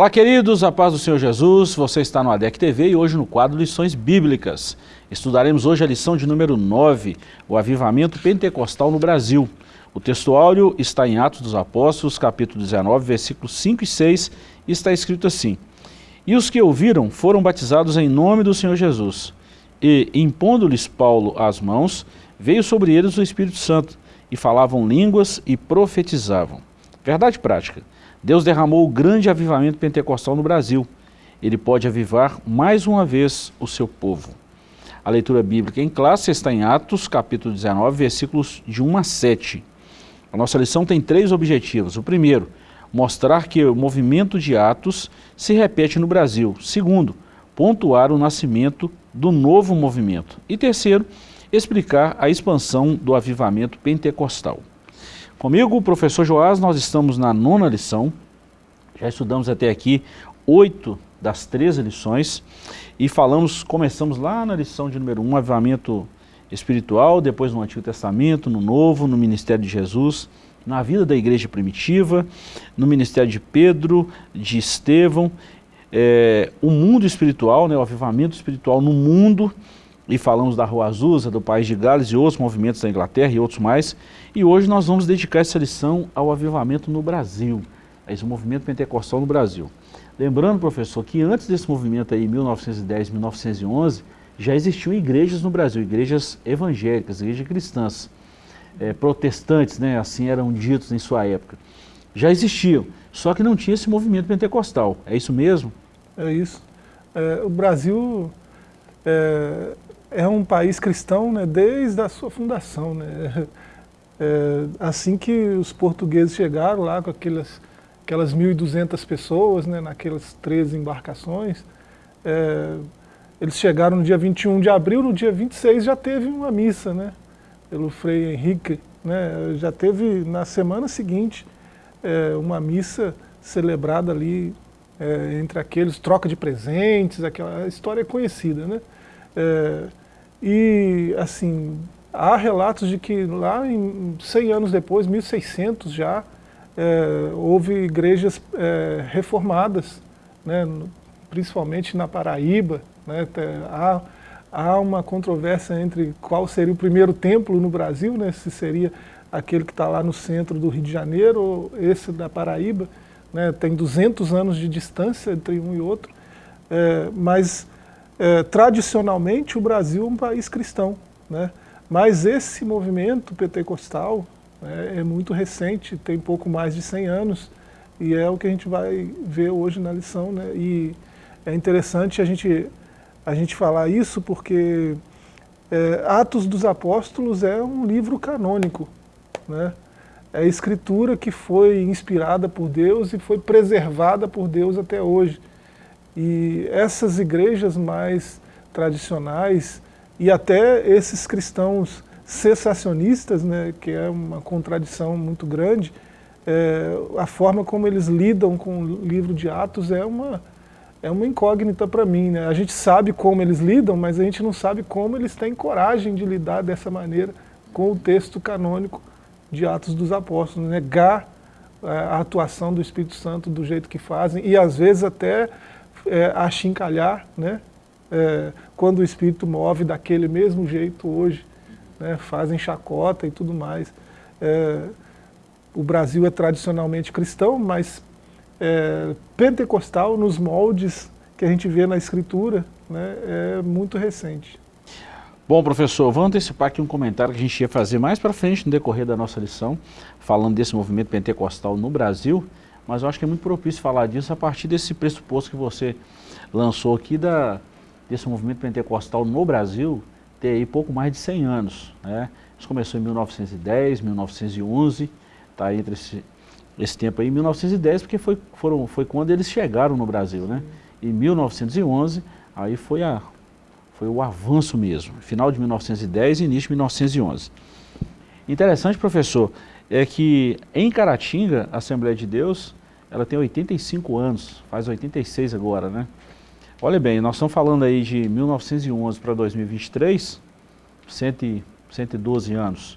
Olá queridos, a paz do Senhor Jesus, você está no ADEC TV e hoje no quadro Lições Bíblicas. Estudaremos hoje a lição de número 9, o avivamento pentecostal no Brasil. O textuário está em Atos dos Apóstolos, capítulo 19, versículos 5 e 6, e está escrito assim. E os que ouviram foram batizados em nome do Senhor Jesus. E, impondo-lhes Paulo as mãos, veio sobre eles o Espírito Santo, e falavam línguas e profetizavam. Verdade prática. Deus derramou o grande avivamento pentecostal no Brasil. Ele pode avivar mais uma vez o seu povo. A leitura bíblica em classe está em Atos, capítulo 19, versículos de 1 a 7. A nossa lição tem três objetivos. O primeiro, mostrar que o movimento de Atos se repete no Brasil. Segundo, pontuar o nascimento do novo movimento. E terceiro, explicar a expansão do avivamento pentecostal. Comigo, professor Joás, nós estamos na nona lição, já estudamos até aqui oito das treze lições e falamos, começamos lá na lição de número um, avivamento espiritual, depois no Antigo Testamento, no Novo, no ministério de Jesus, na vida da igreja primitiva, no ministério de Pedro, de Estevão, é, o mundo espiritual, né, o avivamento espiritual no mundo, e falamos da Rua Azusa, do País de Gales e outros movimentos da Inglaterra e outros mais. E hoje nós vamos dedicar essa lição ao avivamento no Brasil, a esse movimento pentecostal no Brasil. Lembrando, professor, que antes desse movimento aí, 1910, 1911, já existiam igrejas no Brasil, igrejas evangélicas, igrejas cristãs, é, protestantes, né, assim eram ditos em sua época. Já existiam, só que não tinha esse movimento pentecostal. É isso mesmo? É isso. É, o Brasil é, é um país cristão né, desde a sua fundação. Né? É, assim que os portugueses chegaram lá com aquelas, aquelas 1.200 pessoas, né, naquelas 13 embarcações, é, eles chegaram no dia 21 de abril, no dia 26 já teve uma missa, né, pelo Frei Henrique, né, já teve na semana seguinte é, uma missa celebrada ali é, entre aqueles, troca de presentes, aquela história é conhecida, né? É, e, assim, há relatos de que lá em 100 anos depois, 1600 já, é, houve igrejas é, reformadas, né, principalmente na Paraíba. Né, há, há uma controvérsia entre qual seria o primeiro templo no Brasil, né, se seria aquele que está lá no centro do Rio de Janeiro ou esse da Paraíba. Né, tem 200 anos de distância entre um e outro, é, mas é, tradicionalmente o Brasil é um país cristão, né? mas esse movimento pentecostal né, é muito recente, tem pouco mais de 100 anos, e é o que a gente vai ver hoje na lição. Né? E é interessante a gente, a gente falar isso porque é, Atos dos Apóstolos é um livro canônico, né? é a escritura que foi inspirada por Deus e foi preservada por Deus até hoje. E essas igrejas mais tradicionais e até esses cristãos cessacionistas, né, que é uma contradição muito grande, é, a forma como eles lidam com o livro de Atos é uma, é uma incógnita para mim. Né? A gente sabe como eles lidam, mas a gente não sabe como eles têm coragem de lidar dessa maneira com o texto canônico de Atos dos Apóstolos, negar é, a atuação do Espírito Santo do jeito que fazem e às vezes até é, achincalhar, né? É, quando o espírito move daquele mesmo jeito hoje, né? fazem chacota e tudo mais. É, o Brasil é tradicionalmente cristão, mas é, pentecostal nos moldes que a gente vê na escritura né? é muito recente. Bom, professor, vamos antecipar aqui um comentário que a gente ia fazer mais para frente no decorrer da nossa lição, falando desse movimento pentecostal no Brasil, mas eu acho que é muito propício falar disso a partir desse pressuposto que você lançou aqui da, desse movimento pentecostal no Brasil ter aí pouco mais de 100 anos. Né? Isso começou em 1910, 1911, está entre esse, esse tempo aí, 1910, porque foi, foram, foi quando eles chegaram no Brasil. Né? Em 1911, aí foi, a, foi o avanço mesmo, final de 1910 e início de 1911. Interessante, professor, é que em Caratinga, a Assembleia de Deus, ela tem 85 anos, faz 86 agora, né? Olha bem, nós estamos falando aí de 1911 para 2023, 112 anos.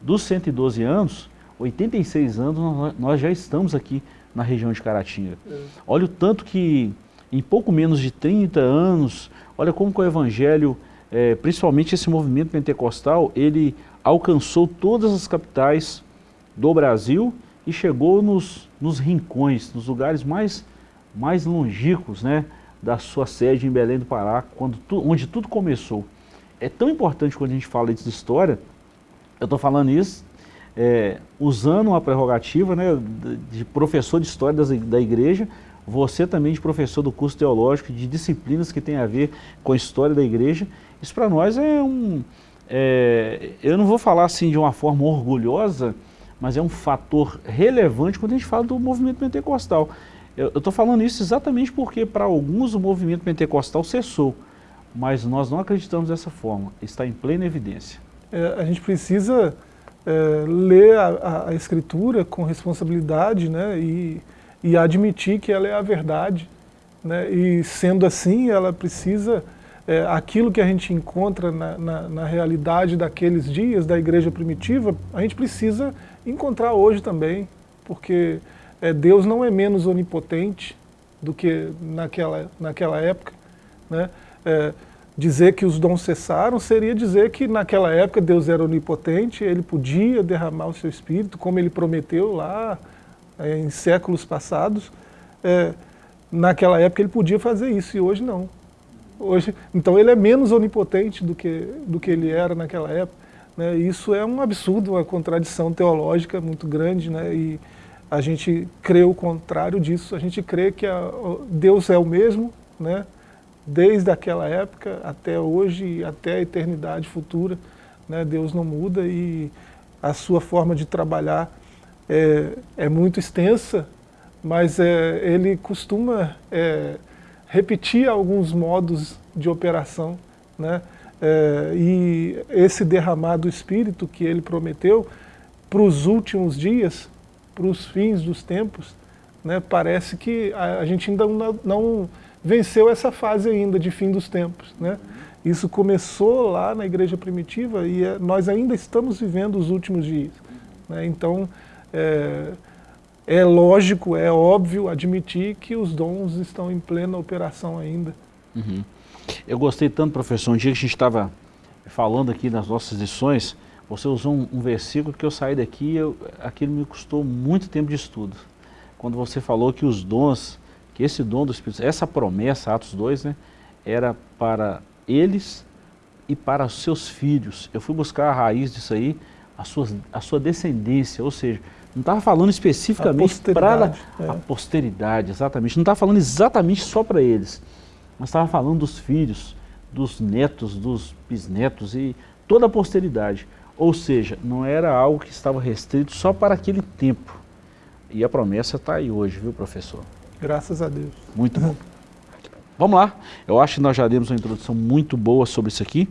Dos 112 anos, 86 anos nós já estamos aqui na região de Caratinga. É. Olha o tanto que em pouco menos de 30 anos, olha como que o Evangelho, é, principalmente esse movimento pentecostal, ele alcançou todas as capitais do Brasil e chegou nos, nos rincões, nos lugares mais, mais longínquos né, da sua sede em Belém do Pará, quando tu, onde tudo começou. É tão importante quando a gente fala de história, eu estou falando isso é, usando a prerrogativa né, de professor de história das, da igreja, você também de professor do curso teológico, de disciplinas que tem a ver com a história da igreja, isso para nós é um, é, eu não vou falar assim de uma forma orgulhosa, mas é um fator relevante quando a gente fala do movimento pentecostal. Eu estou falando isso exatamente porque para alguns o movimento pentecostal cessou, mas nós não acreditamos dessa forma, está em plena evidência. É, a gente precisa é, ler a, a, escritura com responsabilidade né, e, e admitir que ela é a verdade. Né, e sendo assim, ela precisa, é, aquilo que a gente encontra na, na, na, realidade daqueles dias, da igreja primitiva, a gente precisa encontrar hoje também, porque é, Deus não é menos onipotente do que naquela, naquela época. Né? É, Dizer que os dons cessaram seria dizer que naquela época Deus era onipotente, ele podia derramar o seu espírito, como ele prometeu lá é, em séculos passados. É, naquela época ele podia fazer isso e hoje não. Hoje, então ele é menos onipotente do que, do que ele era naquela época. Né? Isso é um absurdo, uma contradição teológica muito grande, né? e a gente crê o contrário disso, a gente crê que a, Deus é o mesmo, né? desde aquela época até hoje até a eternidade futura. Né? Deus não muda e a sua forma de trabalhar é, é muito extensa, mas é, ele costuma é, repetir alguns modos de operação. Né? É, e esse derramar do Espírito que ele prometeu para os últimos dias, para os fins dos tempos, né? parece que a, a gente ainda não, não venceu essa fase ainda de fim dos tempos. Né? Isso começou lá na igreja primitiva e é, nós ainda estamos vivendo os últimos dias. Né? Então, é, é lógico, é óbvio admitir que os dons estão em plena operação ainda. Uhum. Eu gostei tanto, professor, um dia que a gente estava falando aqui nas nossas lições, você usou um, um versículo que eu saí daqui, eu, aquilo me custou muito tempo de estudo. Quando você falou que os dons que esse dom do Espírito essa promessa, Atos 2, né, era para eles e para os seus filhos. Eu fui buscar a raiz disso aí, a sua, a sua descendência, ou seja, não estava falando especificamente para a, é. a posteridade, exatamente, não estava falando exatamente só para eles, mas estava falando dos filhos, dos netos, dos bisnetos e toda a posteridade. Ou seja, não era algo que estava restrito só para aquele tempo. E a promessa está aí hoje, viu, professor? Graças a Deus. Muito bom. Vamos lá, eu acho que nós já demos uma introdução muito boa sobre isso aqui.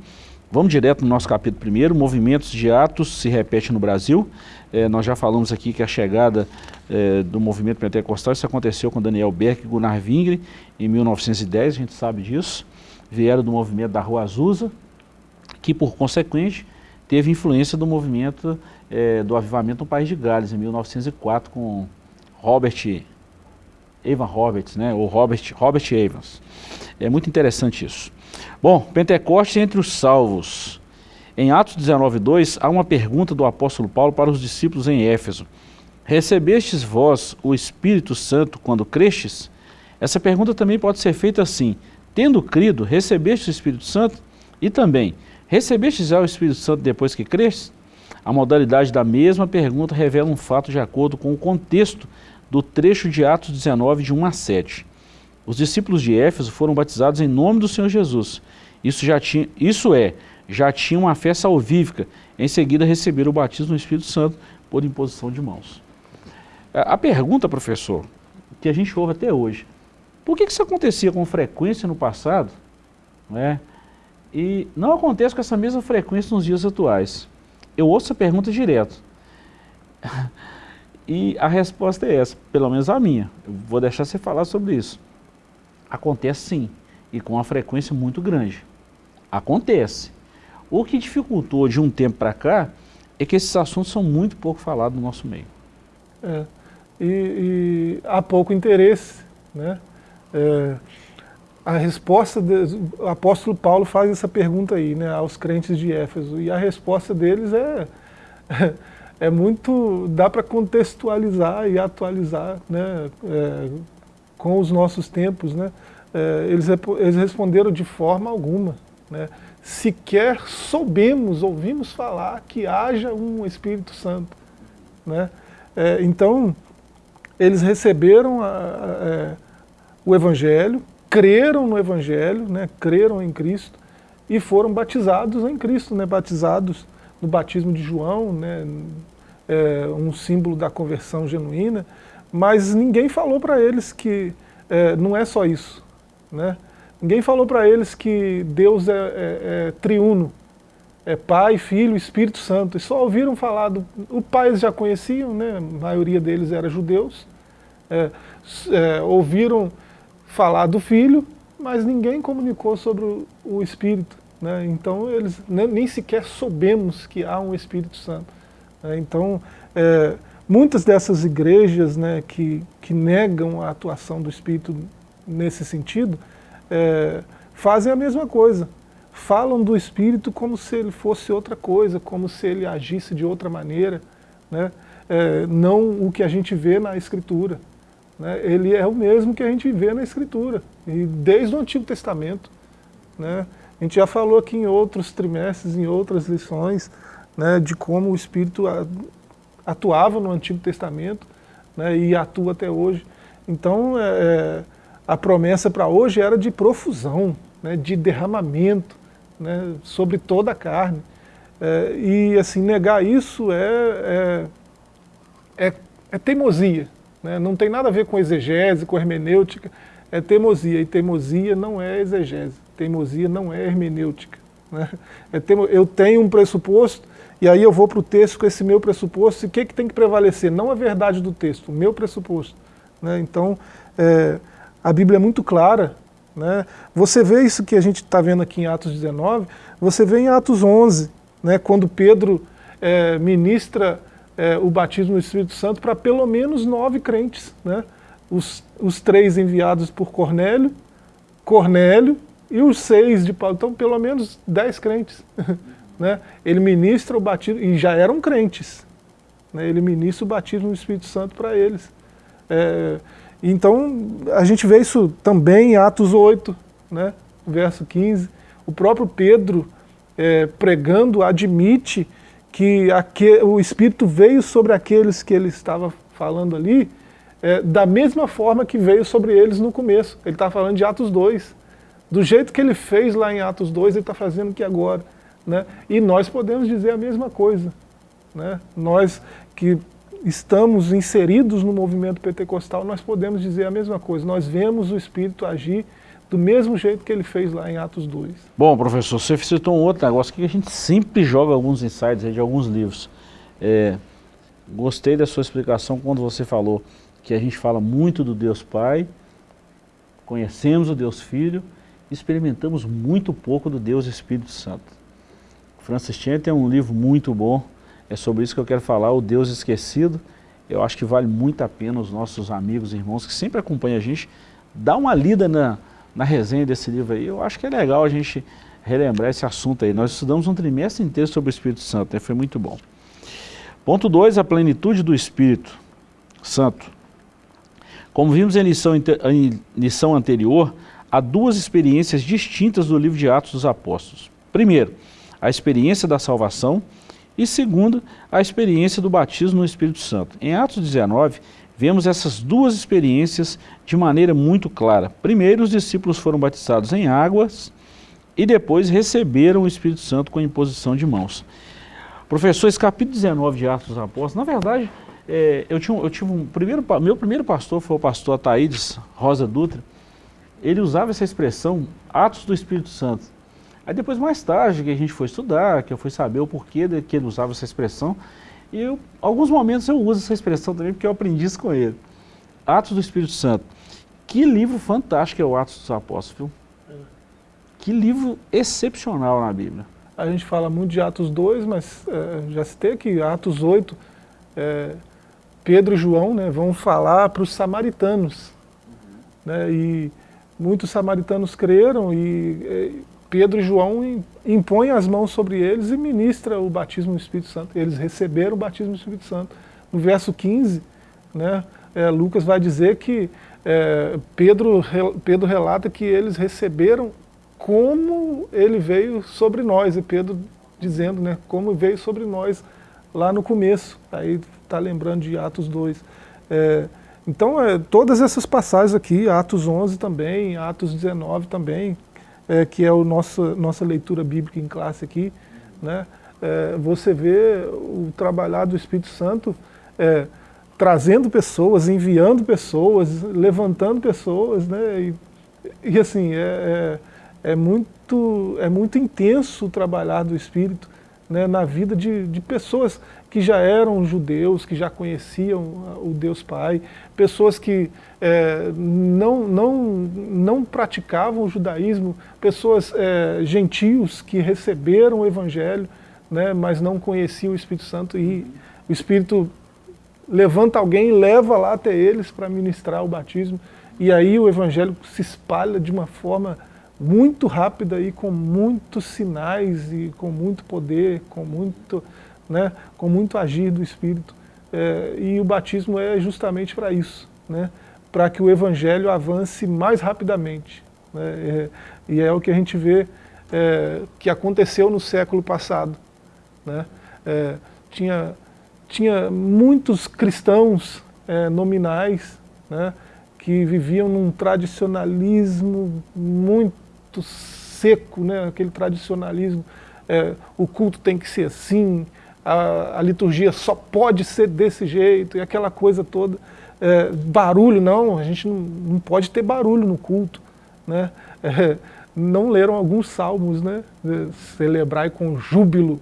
Vamos direto no nosso capítulo primeiro, movimentos de atos se repete no Brasil. É, nós já falamos aqui que a chegada é, do movimento pentecostal, isso aconteceu com Daniel Berg e Gunnar Vingre em 1910, a gente sabe disso. Vieram do movimento da Rua Azusa, que por consequente teve influência do movimento é, do avivamento no País de Gales, em 1904, com Robert Evan Roberts, né, ou Robert, Robert Evans. É muito interessante isso. Bom, Pentecoste entre os salvos. Em Atos 19, 2, há uma pergunta do apóstolo Paulo para os discípulos em Éfeso. Recebestes vós o Espírito Santo quando crestes? Essa pergunta também pode ser feita assim, tendo crido, recebeste o Espírito Santo? E também, recebestes já o Espírito Santo depois que crestes? A modalidade da mesma pergunta revela um fato de acordo com o contexto do trecho de Atos 19, de 1 a 7. Os discípulos de Éfeso foram batizados em nome do Senhor Jesus. Isso, já tinha, isso é, já tinham uma fé salvífica. Em seguida receberam o batismo no Espírito Santo por imposição de mãos. A pergunta, professor, que a gente ouve até hoje, por que isso acontecia com frequência no passado né, e não acontece com essa mesma frequência nos dias atuais? Eu ouço essa pergunta direto. E a resposta é essa, pelo menos a minha. Eu vou deixar você falar sobre isso. Acontece sim, e com uma frequência muito grande. Acontece. O que dificultou de um tempo para cá é que esses assuntos são muito pouco falados no nosso meio. É, e, e há pouco interesse. Né? É, a resposta, de, o apóstolo Paulo faz essa pergunta aí, né, aos crentes de Éfeso, e a resposta deles é, é muito, dá para contextualizar e atualizar né, é, com os nossos tempos. Né? É, eles, eles responderam de forma alguma. Né? Sequer soubemos, ouvimos falar que haja um Espírito Santo. Né? É, então, eles receberam a, a, é, o Evangelho, creram no Evangelho, né, creram em Cristo e foram batizados em Cristo, né, batizados no batismo de João, né, é, um símbolo da conversão genuína, mas ninguém falou para eles que é, não é só isso. Né? Ninguém falou para eles que Deus é, é, é, triuno, é Pai, Filho, Espírito Santo, e só ouviram falar, do, o Pai eles já conheciam, né? a maioria deles era judeus, é, é, ouviram falar do Filho, mas ninguém comunicou sobre o, o Espírito. Né? Então eles nem, nem, sequer soubemos que há um Espírito Santo. Né? Então é, muitas dessas igrejas né, que, que negam a atuação do Espírito nesse sentido, é, fazem a mesma coisa. Falam do Espírito como se ele fosse outra coisa, como se ele agisse de outra maneira, né? É, não o que a gente vê na Escritura. Né? Ele é o mesmo que a gente vê na Escritura, e desde o Antigo Testamento. Né? A gente já falou aqui em outros trimestres, em outras lições, né, de como o Espírito atuava no Antigo Testamento né, e atua até hoje. Então, é, é a promessa para hoje era de profusão, né, de derramamento né, sobre toda a carne. É, e assim, negar isso é, é, é, é teimosia, né? Não tem nada a ver com exegese, com hermenêutica, é teimosia, e teimosia não é exegese, teimosia não é hermenêutica. Né? É teimo, eu tenho um pressuposto, e aí eu vou para o texto com esse meu pressuposto, e o que, que tem que prevalecer? Não a verdade do texto, o meu pressuposto. Né? Então, é, a Bíblia é muito clara, né? você vê isso que a gente está vendo aqui em Atos 19, você vê em Atos 11, né? quando Pedro é, ministra é, o batismo no Espírito Santo para pelo menos nove crentes. Né? Os, os três enviados por Cornélio, Cornélio e os seis de Paulo. Então, pelo menos dez crentes. né? Ele ministra o batismo, e já eram crentes. Né? Ele ministra o batismo no Espírito Santo para eles. É, então, a gente vê isso também em Atos 8, né? verso 15. O próprio Pedro, é, pregando, admite que o Espírito veio sobre aqueles que ele estava falando ali, é, da mesma forma que veio sobre eles no começo. Ele está falando de Atos 2. Do jeito que ele fez lá em Atos 2, ele está fazendo aqui agora. Né? E nós podemos dizer a mesma coisa. Né? Nós que estamos inseridos no movimento pentecostal, nós podemos dizer a mesma coisa. Nós vemos o Espírito agir do mesmo jeito que ele fez lá em Atos 2. Bom, professor, você citou um outro negócio que a gente sempre joga alguns insights de alguns livros. É, gostei da sua explicação quando você falou que a gente fala muito do Deus Pai, conhecemos o Deus Filho, experimentamos muito pouco do Deus Espírito Santo. Francis Chan tem um livro muito bom, é sobre isso que eu quero falar, o Deus Esquecido. Eu acho que vale muito a pena os nossos amigos e irmãos que sempre acompanham a gente, dar uma lida na, na resenha desse livro aí, eu acho que é legal a gente relembrar esse assunto aí. Nós estudamos um trimestre inteiro sobre o Espírito Santo, né? foi muito bom. Ponto 2, a plenitude do Espírito Santo. Como vimos em lição, em lição anterior, há duas experiências distintas do livro de Atos dos Apóstolos. Primeiro, a experiência da salvação e segundo, a experiência do batismo no Espírito Santo. Em Atos 19, vemos essas duas experiências de maneira muito clara. Primeiro, os discípulos foram batizados em águas e depois receberam o Espírito Santo com a imposição de mãos. Professor, esse capítulo 19 de Atos dos Apóstolos, na verdade, é, eu, tinha, eu tive um primeiro, meu primeiro pastor foi o pastor Ataídes Rosa Dutra, ele usava essa expressão, Atos do Espírito Santo. Aí depois, mais tarde, que a gente foi estudar, que eu fui saber o porquê de que ele usava essa expressão, e eu, alguns momentos eu uso essa expressão também porque eu aprendi isso com ele. Atos do Espírito Santo. Que livro fantástico é o Atos dos Apóstolos, viu? Que livro excepcional na Bíblia. A gente fala muito de Atos 2, mas é, já citei aqui, Atos 8, é, Pedro e João né, vão falar para os samaritanos. Né, e muitos samaritanos creram e Pedro e João impõem as mãos sobre eles e ministra o batismo no Espírito Santo. Eles receberam o batismo no Espírito Santo. No verso 15, né, é, Lucas vai dizer que é, Pedro, Pedro relata que eles receberam como ele veio sobre nós, e Pedro dizendo né, como veio sobre nós lá no começo, aí está lembrando de Atos 2. É, então, é, todas essas passagens aqui, Atos 11 também, Atos 19 também, é, que é a nossa, nossa leitura bíblica em classe aqui, né, é, você vê o trabalhar do Espírito Santo é, trazendo pessoas, enviando pessoas, levantando pessoas, né, e, e assim, é, é, é, muito, é muito intenso o trabalhar do Espírito né, na vida de, de pessoas que já eram judeus, que já conheciam o Deus Pai, pessoas que é, não, não, não praticavam o judaísmo, pessoas é, gentios que receberam o Evangelho, né, mas não conheciam o Espírito Santo e o Espírito levanta alguém e leva lá até eles para ministrar o batismo. E aí o Evangelho se espalha de uma forma muito rápida e com muitos sinais e com muito poder, com muito, né, com muito agir do Espírito. É, e o batismo é justamente para isso, né, para que o Evangelho avance mais rapidamente. Né, é, e é o que a gente vê é, que aconteceu no século passado. Né, tinha, tinha muitos cristãos nominais né, que viviam num tradicionalismo muito seco, né, aquele tradicionalismo, o culto tem que ser assim, a, a, liturgia só pode ser desse jeito, e aquela coisa toda. É, barulho, não, a gente não, não, pode ter barulho no culto. Né? É, não leram alguns salmos, né? celebrai com júbilo,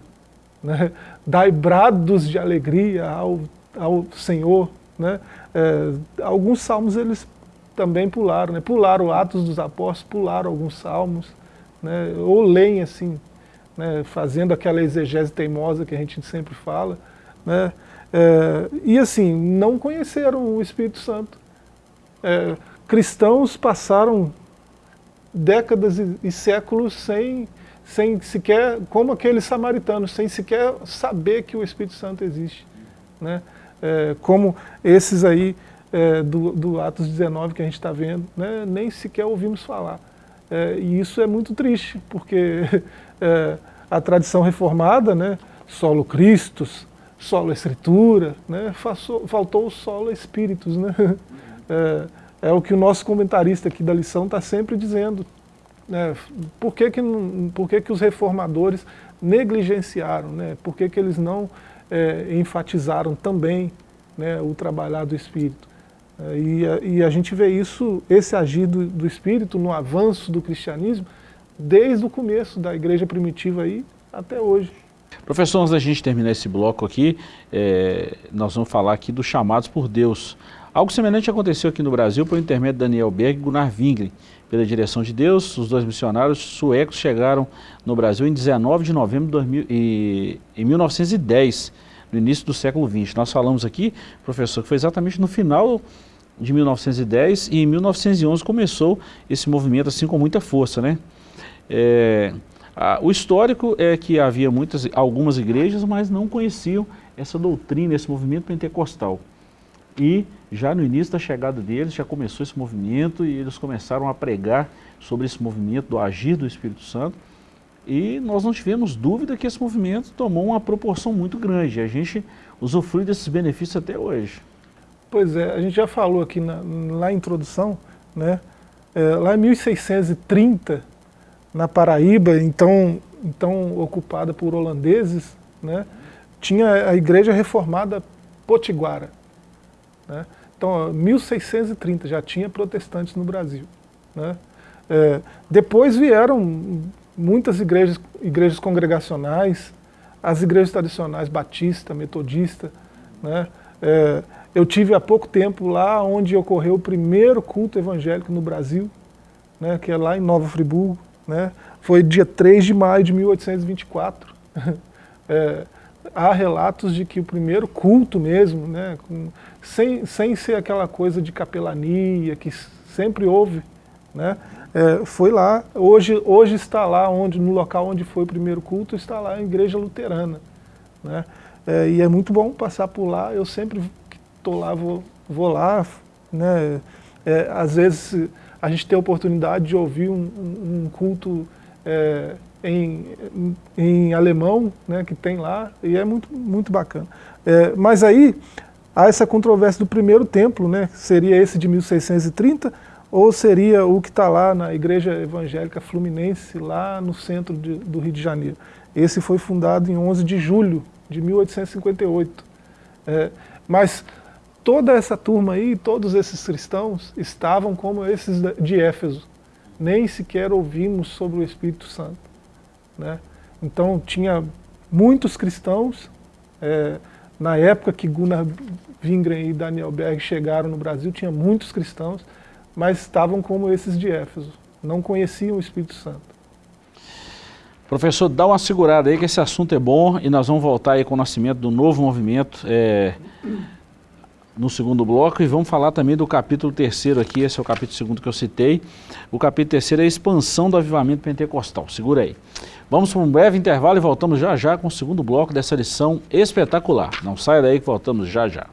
né? dai brados de alegria ao, ao Senhor. Né? É, alguns salmos eles também pularam, né? pularam Atos dos Apóstolos, pularam alguns salmos, né? ou leem assim, né? fazendo aquela exegese teimosa que a gente sempre fala, né? É, e assim, não conheceram o Espírito Santo. É, cristãos passaram décadas e, e, séculos sem, sem sequer, como aqueles samaritanos, sem sequer saber que o Espírito Santo existe. Né? É, como esses aí é, do, do, Atos 19 que a gente está vendo, né, nem sequer ouvimos falar. É, e isso é muito triste, porque é, a tradição reformada, né, solo Christus, solo Escritura, né, faltou, faltou o solo Espíritos. Né, é, é, o que o nosso comentarista aqui da lição está sempre dizendo. Né, por que, que, por que, que os reformadores negligenciaram? Né, por que, que eles não é, enfatizaram também né, o trabalhar do Espírito? E a, e a, gente vê isso, esse agir do, do, Espírito no avanço do cristianismo, desde o começo da igreja primitiva aí até hoje. Professor, antes da gente terminar esse bloco aqui, é, nós vamos falar aqui dos chamados por Deus. Algo semelhante aconteceu aqui no Brasil por intermédio de Daniel Berg e Gunnar Wingren. Pela direção de Deus, os dois missionários suecos chegaram no Brasil em 19 de novembro de 2000, e, em 1910, no início do século XX. Nós falamos aqui, professor, que foi exatamente no final de 1910 e em 1911 começou esse movimento assim com muita força, né? É, a, o histórico é que havia muitas, algumas igrejas, mas não conheciam essa doutrina, esse movimento pentecostal. E já no início da chegada deles, já começou esse movimento e eles começaram a pregar sobre esse movimento do agir do Espírito Santo. E nós não tivemos dúvida que esse movimento tomou uma proporção muito grande. A gente usufrui desses benefícios até hoje. Pois é, a gente já falou aqui na, na introdução, né? É, lá em 1630, na Paraíba, então, então ocupada por holandeses, né? tinha a igreja reformada potiguara. Né? Então, 1630 já tinha protestantes no Brasil. Né? É, depois vieram muitas igrejas, igrejas congregacionais, as igrejas tradicionais batista, metodista, né? É, eu tive há pouco tempo lá onde ocorreu o primeiro culto evangélico no Brasil, né, que é lá em Nova Friburgo. Né, foi dia 3 de maio de 1824. É, há relatos de que o primeiro culto mesmo, né, com, sem, sem ser aquela coisa de capelania que sempre houve, né, é, foi lá, hoje, hoje está lá, onde, no local onde foi o primeiro culto, está lá a igreja luterana. Né, é, e é muito bom passar por lá, eu sempre estou lá, vou, vou lá, né, é, às vezes a gente tem a oportunidade de ouvir um, um culto é, em, em, alemão, né, que tem lá, e é muito, muito bacana. É, mas aí, há essa controvérsia do primeiro templo, né, seria esse de 1630, ou seria o que está lá na Igreja Evangélica Fluminense, lá no centro de, do Rio de Janeiro. Esse foi fundado em 11 de julho de 1858. É, mas toda essa turma aí, todos esses cristãos, estavam como esses de Éfeso. Nem sequer ouvimos sobre o Espírito Santo. Né? Então tinha muitos cristãos, é, na época que Gunnar Wingren e Daniel Berg chegaram no Brasil, tinha muitos cristãos, mas estavam como esses de Éfeso, não conheciam o Espírito Santo. Professor, dá uma segurada aí que esse assunto é bom e nós vamos voltar aí com o nascimento do novo movimento é, no segundo bloco e vamos falar também do capítulo terceiro aqui, esse é o capítulo segundo que eu citei. O capítulo terceiro é a expansão do avivamento pentecostal, segura aí. Vamos para um breve intervalo e voltamos já já com o segundo bloco dessa lição espetacular. Não saia daí que voltamos já já.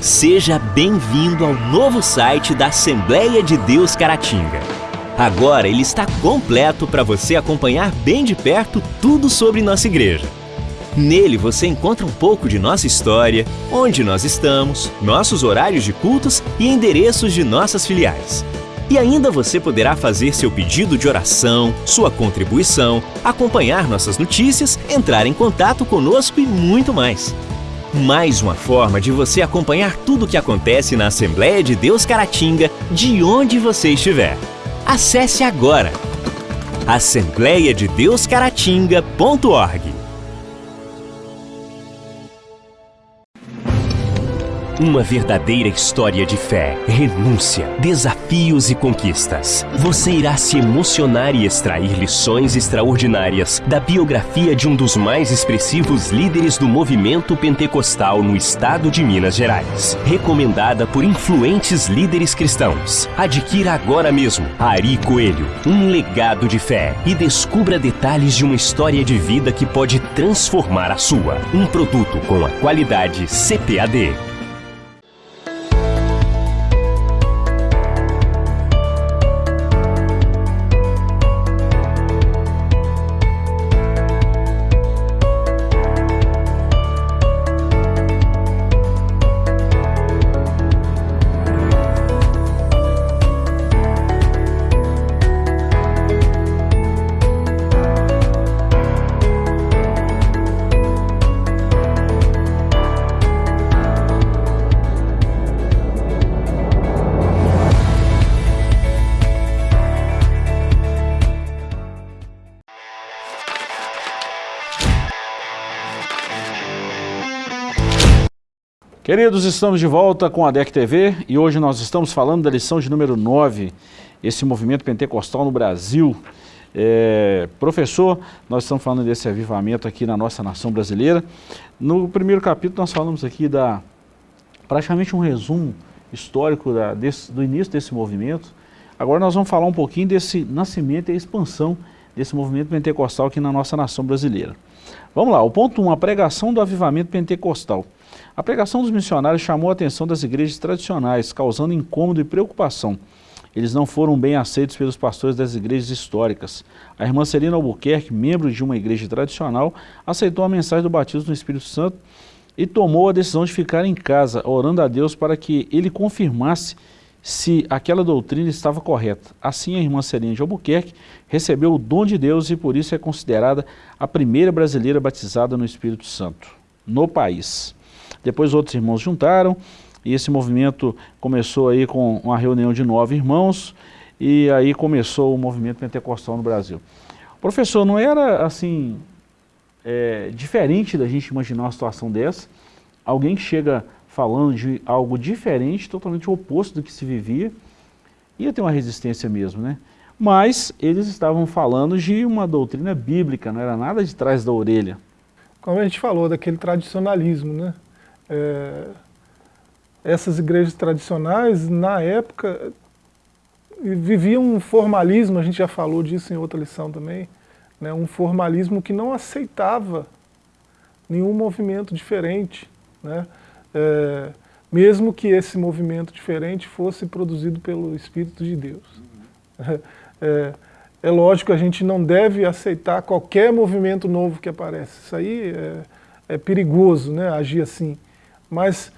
Seja bem-vindo ao novo site da Assembleia de Deus Caratinga. Agora ele está completo para você acompanhar bem de perto tudo sobre nossa igreja. Nele você encontra um pouco de nossa história, onde nós estamos, nossos horários de cultos e endereços de nossas filiais. E ainda você poderá fazer seu pedido de oração, sua contribuição, acompanhar nossas notícias, entrar em contato conosco e muito mais. Mais uma forma de você acompanhar tudo o que acontece na Assembleia de Deus Caratinga, de onde você estiver. Acesse agora. Assembleiadedeuscaratinga.org Uma verdadeira história de fé, renúncia, desafios e conquistas. Você irá se emocionar e extrair lições extraordinárias da biografia de um dos mais expressivos líderes do movimento pentecostal no estado de Minas Gerais. Recomendada por influentes líderes cristãos. Adquira agora mesmo Ari Coelho, um legado de fé e descubra detalhes de uma história de vida que pode transformar a sua. Um produto com a qualidade CPAD. Queridos, estamos de volta com a DEC TV e hoje nós estamos falando da lição de número 9, esse movimento pentecostal no Brasil. É, professor, nós estamos falando desse avivamento aqui na nossa nação brasileira. No primeiro capítulo nós falamos aqui da praticamente um resumo histórico da, desse, do início desse movimento. Agora nós vamos falar um pouquinho desse nascimento e expansão desse movimento pentecostal aqui na nossa nação brasileira. Vamos lá, o ponto 1, um, a pregação do avivamento pentecostal. A pregação dos missionários chamou a atenção das igrejas tradicionais, causando incômodo e preocupação. Eles não foram bem aceitos pelos pastores das igrejas históricas. A irmã Celina Albuquerque, membro de uma igreja tradicional, aceitou a mensagem do batismo no Espírito Santo e tomou a decisão de ficar em casa, orando a Deus para que ele confirmasse se aquela doutrina estava correta. Assim, a irmã Celina de Albuquerque recebeu o dom de Deus e por isso é considerada a primeira brasileira batizada no Espírito Santo, no país. Depois outros irmãos juntaram e esse movimento começou aí com uma reunião de nove irmãos e aí começou o movimento pentecostal no Brasil. Professor, não era assim é, diferente da gente imaginar uma situação dessa? Alguém que chega falando de algo diferente, totalmente oposto do que se vivia, ia ter uma resistência mesmo, né? Mas eles estavam falando de uma doutrina bíblica, não era nada de trás da orelha. Como a gente falou, daquele tradicionalismo, né? É, essas igrejas tradicionais, na época, viviam um formalismo, a gente já falou disso em outra lição também, né? um formalismo que não aceitava nenhum movimento diferente, né? É, mesmo que esse movimento diferente fosse produzido pelo Espírito de Deus. Uhum. É, é, lógico que a gente não deve aceitar qualquer movimento novo que aparece. Isso aí é, é perigoso, né, agir assim. Mas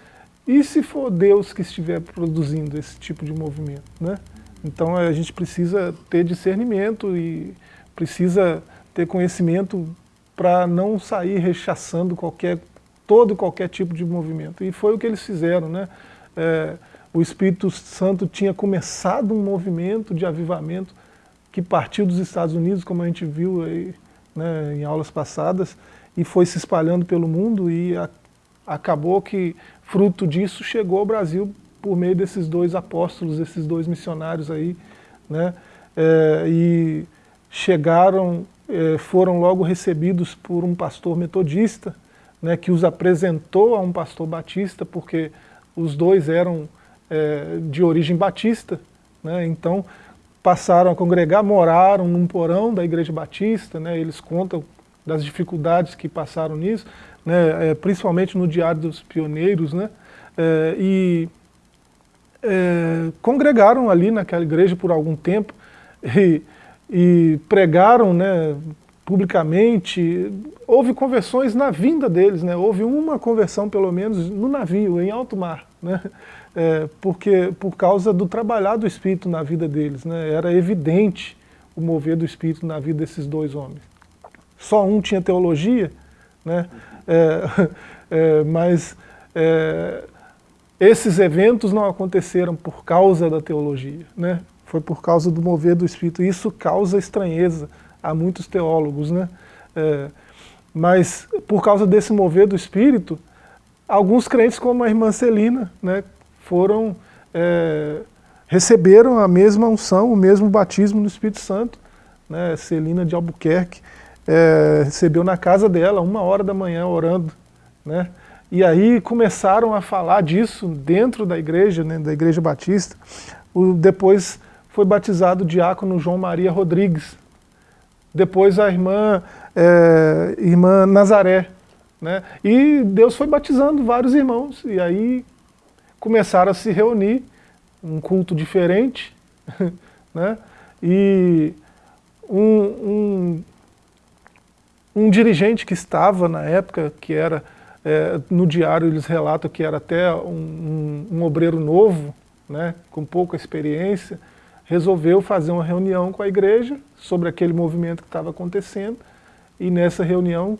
e se for Deus que estiver produzindo esse tipo de movimento? Né? Então a gente precisa ter discernimento e precisa ter conhecimento para não sair rechaçando qualquer, todo e qualquer tipo de movimento. E foi o que eles fizeram. Né? É, o Espírito Santo tinha começado um movimento de avivamento que partiu dos Estados Unidos, como a gente viu aí, né, em aulas passadas, e foi se espalhando pelo mundo e a, acabou que, fruto disso, chegou ao Brasil por meio desses dois apóstolos, esses dois missionários aí, né, é, e chegaram, é, foram logo recebidos por um pastor metodista, né, que os apresentou a um pastor batista, porque os dois eram é, de origem batista, né, então passaram a congregar, moraram num porão da Igreja Batista, né, eles contam das dificuldades que passaram nisso, né, é, principalmente no Diário dos Pioneiros, né, é, e é, congregaram ali naquela igreja por algum tempo e, e pregaram né, publicamente, houve conversões na vinda deles, né, houve uma conversão pelo menos no navio, em alto mar, né, é, porque, por causa do trabalhar do Espírito na vida deles. Né? Era evidente o mover do Espírito na vida desses dois homens. Só um tinha teologia, né? É, é, mas é, esses eventos não aconteceram por causa da teologia, né? foi por causa do mover do Espírito. Isso causa estranheza a muitos teólogos. Né? É, mas por causa desse mover do Espírito, alguns crentes como a irmã Celina, né, foram, é, receberam a mesma unção, o mesmo batismo no Espírito Santo. Né? Celina de Albuquerque é, recebeu na casa dela, uma hora da manhã, orando. Né? E aí começaram a falar disso dentro da igreja, né, da igreja batista. O, depois foi batizado o diácono João Maria Rodrigues. Depois a irmã, é, irmã Nazaré. Né? E Deus foi batizando vários irmãos. E aí começaram a se reunir, um culto diferente, né? e um, um, um, dirigente que estava na época, que era, é, no diário eles relatam que era até um, um obreiro novo, né, com pouca experiência, resolveu fazer uma reunião com a igreja sobre aquele movimento que estava acontecendo, e nessa reunião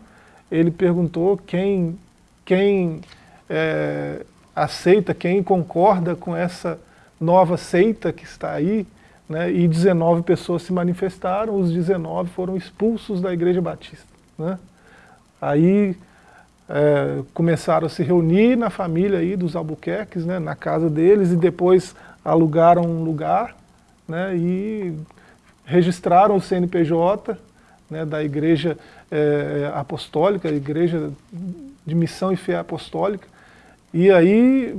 ele perguntou quem, quem é, aceita, quem concorda com essa nova seita que está aí, né, e 19 pessoas se manifestaram, os 19 foram expulsos da Igreja Batista. Né. Aí é, começaram a se reunir na família aí dos Albuquerques, né, na casa deles, e depois alugaram um lugar né, e registraram o CNPJ né, da Igreja é, Apostólica, Igreja de Missão e Fé Apostólica, e aí,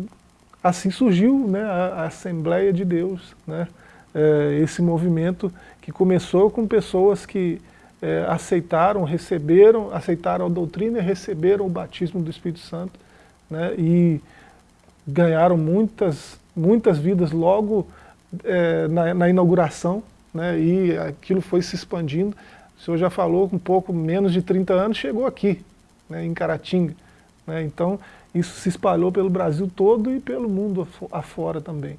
assim surgiu né, a, a Assembleia de Deus, né, é, esse movimento que começou com pessoas que é, aceitaram, receberam, aceitaram a doutrina e receberam o batismo do Espírito Santo, né, e ganharam muitas, muitas vidas logo é, na, na, inauguração, né, e aquilo foi se expandindo. O senhor já falou, um pouco menos de 30 anos, chegou aqui, né, em Caratinga. Né, então, isso se espalhou pelo Brasil todo e pelo mundo afora também.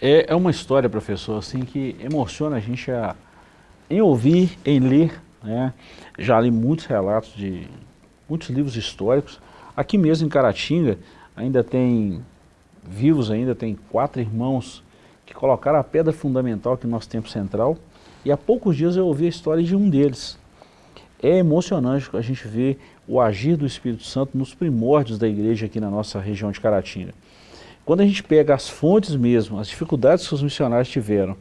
É, é uma história, professor, assim, que emociona a gente a, em ouvir, em ler. Né? Já li muitos relatos de muitos livros históricos. Aqui mesmo em Caratinga ainda tem, vivos ainda, tem quatro irmãos que colocaram a pedra fundamental aqui no nosso tempo central. E há poucos dias eu ouvi a história de um deles. É emocionante a gente ver o agir do Espírito Santo nos primórdios da igreja aqui na nossa região de Caratinga. quando a gente pega as fontes mesmo, as dificuldades que os missionários tiveram,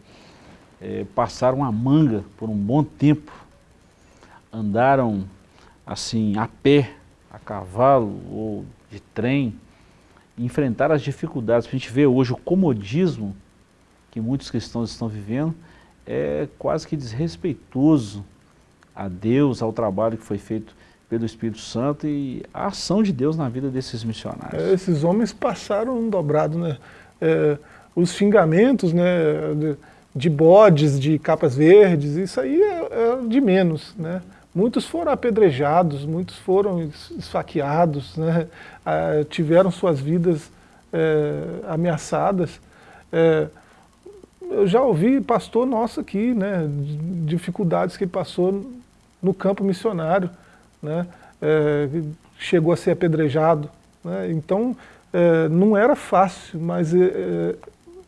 é, passaram a manga por um bom tempo, andaram assim a pé, a cavalo ou de trem, enfrentaram as dificuldades. A gente vê hoje o comodismo que muitos cristãos estão vivendo, é quase que desrespeitoso a Deus, ao trabalho que foi feito pelo Espírito Santo e a ação de Deus na vida desses missionários. É, esses homens passaram um dobrado, né? É, os xingamentos, né? De, de, bodes, de capas verdes, isso aí é, é, de menos, né? Muitos foram apedrejados, muitos foram esfaqueados, né? Ah, tiveram suas vidas é, ameaçadas. É, eu já ouvi pastor nosso aqui, né, dificuldades que passou no campo missionário, né, é, chegou a ser apedrejado. Né, então, não era fácil, mas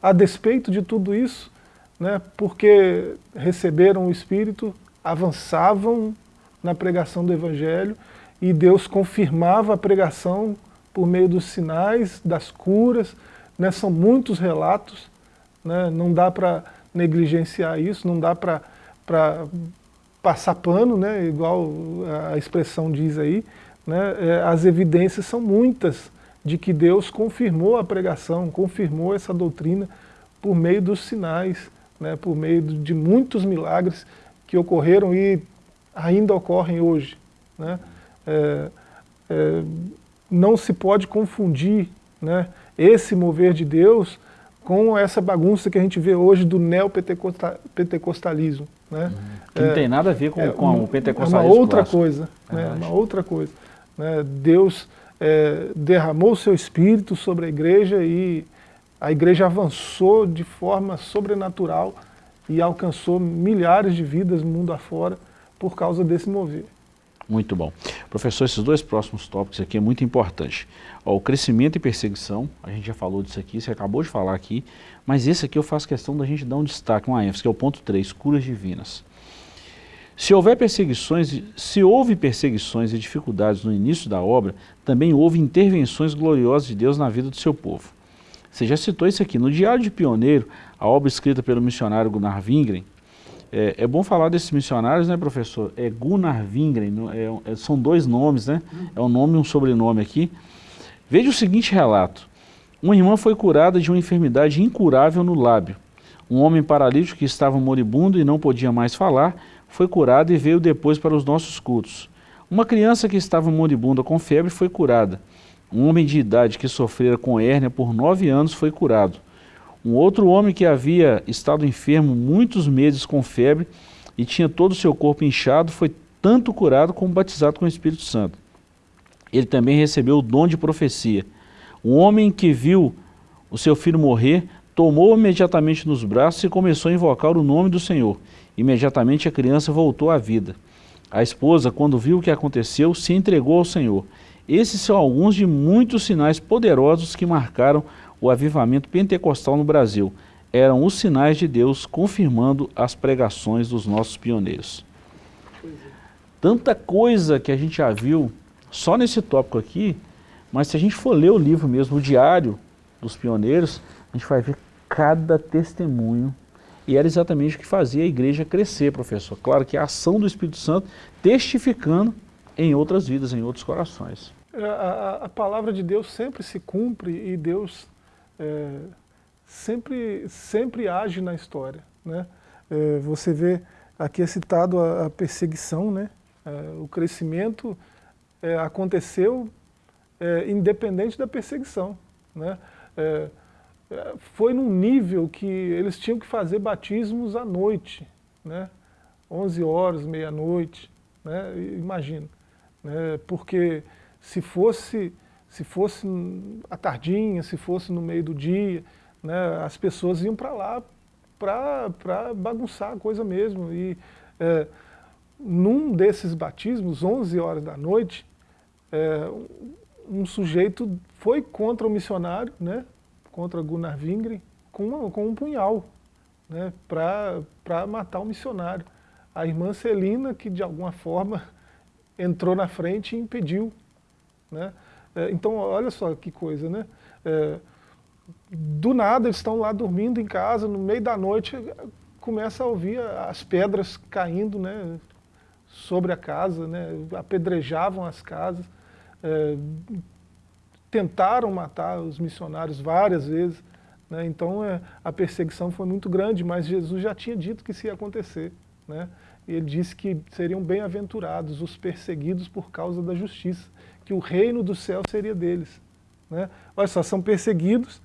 a despeito de tudo isso, né, porque receberam o Espírito, avançavam na pregação do Evangelho e Deus confirmava a pregação por meio dos sinais, das curas, né, são muitos relatos, né? não dá para negligenciar isso, não dá para passar pano, né? igual a expressão diz aí, né? É, as evidências são muitas de que Deus confirmou a pregação, confirmou essa doutrina por meio dos sinais, né? por meio de muitos milagres que ocorreram e ainda ocorrem hoje. Né? É, é, não se pode confundir né, esse mover de Deus com essa bagunça que a gente vê hoje do neopentecostalismo. Né? Que não é, tem nada a ver com, é, com o pentecostalismo. É uma outra clássico. coisa. É né? uma outra coisa. Né? Deus é, derramou o seu espírito sobre a igreja e a igreja avançou de forma sobrenatural e alcançou milhares de vidas mundo afora por causa desse mover. Muito bom. Professor, esses dois próximos tópicos aqui é muito importante. Ó, o crescimento e perseguição, a gente já falou disso aqui, você acabou de falar aqui, mas esse aqui eu faço questão da gente dar um destaque, uma ênfase, que é o ponto 3, curas divinas. Se houver perseguições, se houve perseguições e dificuldades no início da obra, também houve intervenções gloriosas de Deus na vida do seu povo. Você já citou isso aqui. No Diário de Pioneiro, a obra escrita pelo missionário Gunnar Wingren, é, é, bom falar desses missionários, né, professor? É Gunnar Wingren, é, é, são dois nomes, né? É um nome e um sobrenome aqui. Veja o seguinte relato. Uma irmã foi curada de uma enfermidade incurável no lábio. Um homem paralítico que estava moribundo e não podia mais falar, foi curado e veio depois para os nossos cultos. Uma criança que estava moribunda com febre foi curada. Um homem de idade que sofrera com hérnia por nove anos foi curado. Um outro homem que havia estado enfermo muitos meses com febre e tinha todo o seu corpo inchado, foi tanto curado como batizado com o Espírito Santo. Ele também recebeu o dom de profecia. Um homem que viu o seu filho morrer, tomou imediatamente nos braços e começou a invocar o nome do Senhor. Imediatamente a criança voltou à vida. A esposa, quando viu o que aconteceu, se entregou ao Senhor. Esses são alguns de muitos sinais poderosos que marcaram o avivamento pentecostal no Brasil. Eram os sinais de Deus confirmando as pregações dos nossos pioneiros. Tanta coisa que a gente já viu só nesse tópico aqui, mas se a gente for ler o livro mesmo, o diário dos pioneiros, a gente vai ver cada testemunho e era exatamente o que fazia a igreja crescer, professor. Claro que a ação do Espírito Santo testificando em outras vidas, em outros corações. A, a, a palavra de Deus sempre se cumpre e Deus é, sempre, sempre age na história. Né? É, você vê, aqui é citado a, a perseguição, né? É, o crescimento é, aconteceu é, independente da perseguição. Né? É, foi num nível que eles tinham que fazer batismos à noite, né? 11 horas, meia-noite, né? imagina. Né? Porque se fosse se fosse à tardinha, se fosse no meio do dia, né, as pessoas iam para lá para bagunçar a coisa mesmo. E é, num desses batismos, 11 horas da noite, é, um sujeito foi contra o missionário, né, contra Gunnar Wingren, com, com um punhal, né, para matar o missionário. A irmã Celina, que de alguma forma entrou na frente e impediu. Né? É, então, olha só que coisa, né? É, do nada eles estão lá dormindo em casa, no meio da noite começa a ouvir as pedras caindo né, sobre a casa, né, apedrejavam as casas, é, tentaram matar os missionários várias vezes, né, então é, a perseguição foi muito grande, mas Jesus já tinha dito que isso ia acontecer. Né, e ele disse que seriam bem-aventurados os perseguidos por causa da justiça, que o reino do céu seria deles. Né? Olha só, são perseguidos,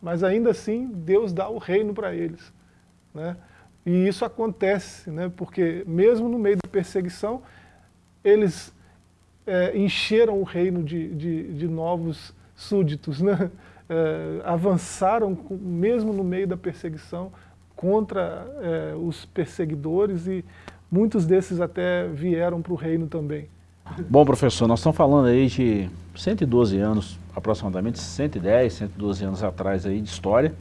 mas ainda assim Deus dá o reino para eles. Né? E isso acontece, né? porque mesmo no meio da perseguição, eles é, encheram o reino de, de, de novos súditos, né? É, avançaram mesmo no meio da perseguição contra é, os perseguidores e muitos desses até vieram para o reino também. Bom, professor, nós estamos falando aí de 112 anos, aproximadamente 110, 112 anos atrás aí de história.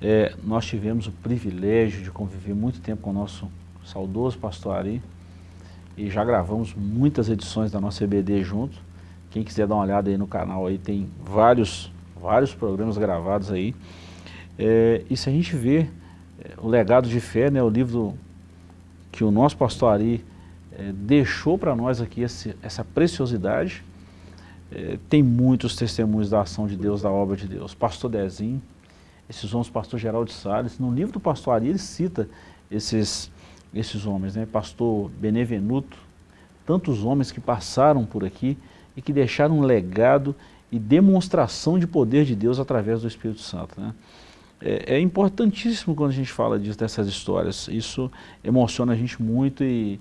É, nós tivemos o privilégio de conviver muito tempo com o nosso saudoso pastor Ari e já gravamos muitas edições da nossa EBD junto. Quem quiser dar uma olhada aí no canal aí tem vários, vários programas gravados aí. É, e se a gente vê é, o legado de fé, né, o livro que o nosso pastor Ari é, deixou para nós aqui esse, essa preciosidade, é, tem muitos testemunhos da ação de Deus, da obra de Deus. Pastor Dezinho, esses homens, pastor Geraldo Salles, no livro do pastor Ari ele cita esses, esses homens, né? pastor Benevenuto, tantos homens que passaram por aqui e que deixaram um legado e demonstração de poder de Deus através do Espírito Santo. Né? É, é, importantíssimo quando a gente fala disso, dessas histórias, isso emociona a gente muito e,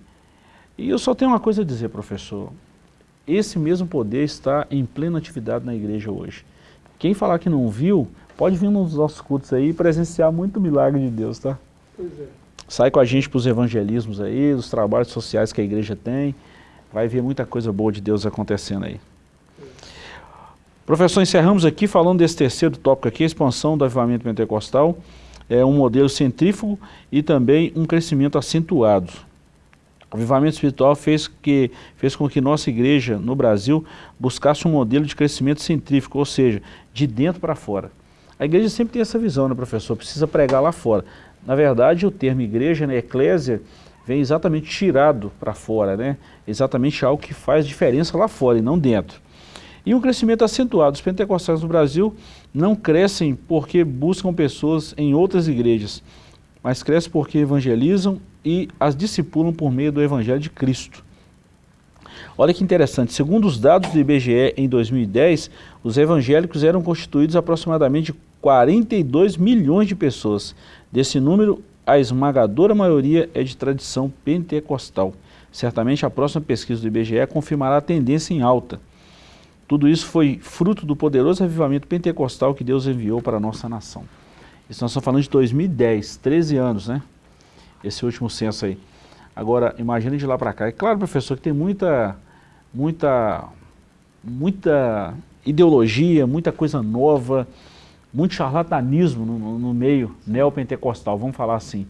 e eu só tenho uma coisa a dizer, professor, esse mesmo poder está em plena atividade na igreja hoje. Quem falar que não viu, Pode vir nos nossos cultos aí e presenciar muito milagre de Deus, tá? Pois é. Sai com a gente para os evangelismos aí, os trabalhos sociais que a igreja tem. Vai ver muita coisa boa de Deus acontecendo aí. Professor, encerramos aqui falando desse terceiro tópico aqui, a expansão do avivamento pentecostal. É um modelo centrífugo e também um crescimento acentuado. O avivamento espiritual fez, que, fez com que nossa igreja no Brasil buscasse um modelo de crescimento centrífugo, ou seja, de dentro para fora. A igreja sempre tem essa visão, né, professor? Precisa pregar lá fora. Na verdade, o termo igreja, né, eclésia, vem exatamente tirado para fora, né? Exatamente algo que faz diferença lá fora e não dentro. E um crescimento acentuado. Os pentecostais no Brasil não crescem porque buscam pessoas em outras igrejas, mas crescem porque evangelizam e as discipulam por meio do evangelho de Cristo. Olha que interessante, segundo os dados do IBGE em 2010, os evangélicos eram constituídos aproximadamente 42 milhões de pessoas. Desse número, a esmagadora maioria é de tradição pentecostal. Certamente a próxima pesquisa do IBGE confirmará a tendência em alta. Tudo isso foi fruto do poderoso avivamento pentecostal que Deus enviou para a nossa nação. Isso nós estamos falando de 2010, 13 anos, né? Esse último censo aí. Agora, imagine de lá para cá. É claro, professor, que tem muita, muita, muita ideologia, muita coisa nova, muito charlatanismo no, no meio neopentecostal, vamos falar assim.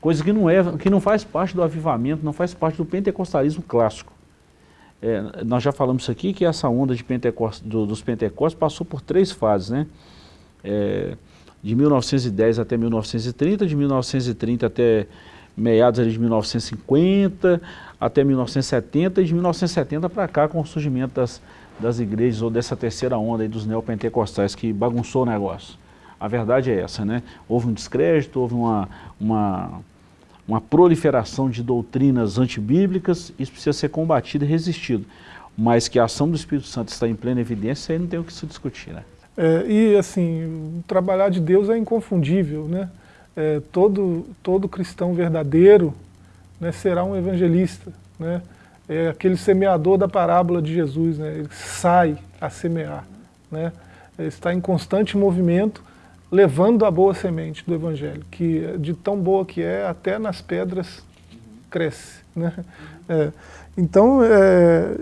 Coisa que não, é, que não faz parte do avivamento, não faz parte do pentecostalismo clássico. É, nós já falamos aqui, que essa onda de do, dos pentecostes passou por três fases, né? É, de 1910 até 1930, de 1930 até meados de 1950 até 1970 e de 1970 para cá com o surgimento das, das igrejas ou dessa terceira onda aí dos neopentecostais que bagunçou o negócio. A verdade é essa, né? Houve um descrédito, houve uma, uma, uma proliferação de doutrinas antibíblicas, isso precisa ser combatido e resistido. Mas que a ação do Espírito Santo está em plena evidência, aí não tem o que se discutir, né? É, e assim, trabalhar de Deus é inconfundível, né? É, todo, todo cristão verdadeiro né, será um evangelista, né? é aquele semeador da parábola de Jesus, né? ele sai a semear, né? ele está em constante movimento, levando a boa semente do Evangelho, que de tão boa que é, até nas pedras cresce. Né? É, então, é,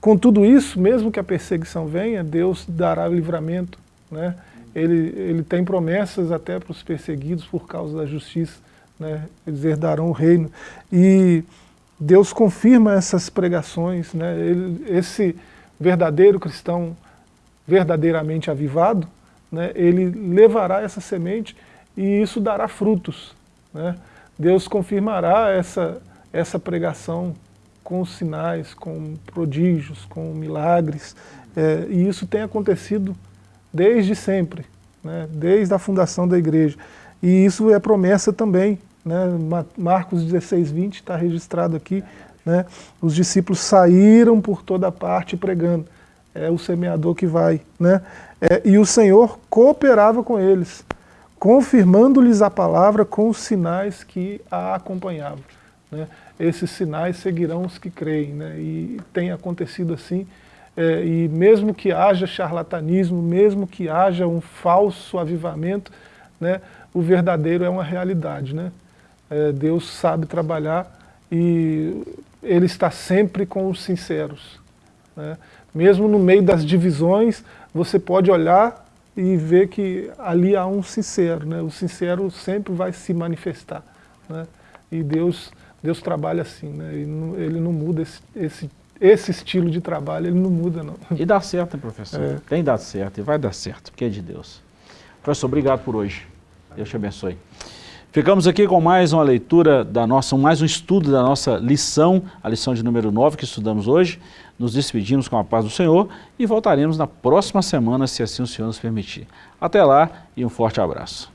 com tudo isso, mesmo que a perseguição venha, Deus dará livramento. Né? Ele, ele tem promessas até para os perseguidos por causa da justiça. Né? Eles herdarão o reino. E Deus confirma essas pregações, né? Ele, esse verdadeiro cristão verdadeiramente avivado, né, ele levará essa semente e isso dará frutos. Né? Deus confirmará essa, essa pregação com sinais, com prodígios, com milagres, é, e isso tem acontecido desde sempre, né, desde a fundação da igreja. E isso é promessa também, né, Marcos 16, 20 está registrado aqui, né, os discípulos saíram por toda parte pregando, é o semeador que vai, né, é, e o Senhor cooperava com eles, confirmando-lhes a palavra com os sinais que a acompanhavam. Né? Esses sinais seguirão os que creem, né? e tem acontecido assim, é, e mesmo que haja charlatanismo, mesmo que haja um falso avivamento, né, o verdadeiro é uma realidade. Né? É, Deus sabe trabalhar e Ele está sempre com os sinceros. Né? Mesmo no meio das divisões, você pode olhar e ver que ali há um sincero. Né? O sincero sempre vai se manifestar. Né? E Deus, Deus trabalha assim, né? ele, não, ele não muda esse, esse esse estilo de trabalho, ele não muda não. E dá certo, professor? É. Tem dado certo e vai dar certo, porque é de Deus. Professor, obrigado por hoje. Deus te abençoe. Ficamos aqui com mais uma leitura da nossa, mais um estudo da nossa lição, a lição de número 9 que estudamos hoje. Nos despedimos com a paz do Senhor e voltaremos na próxima semana, se assim o Senhor nos permitir. Até lá e um forte abraço.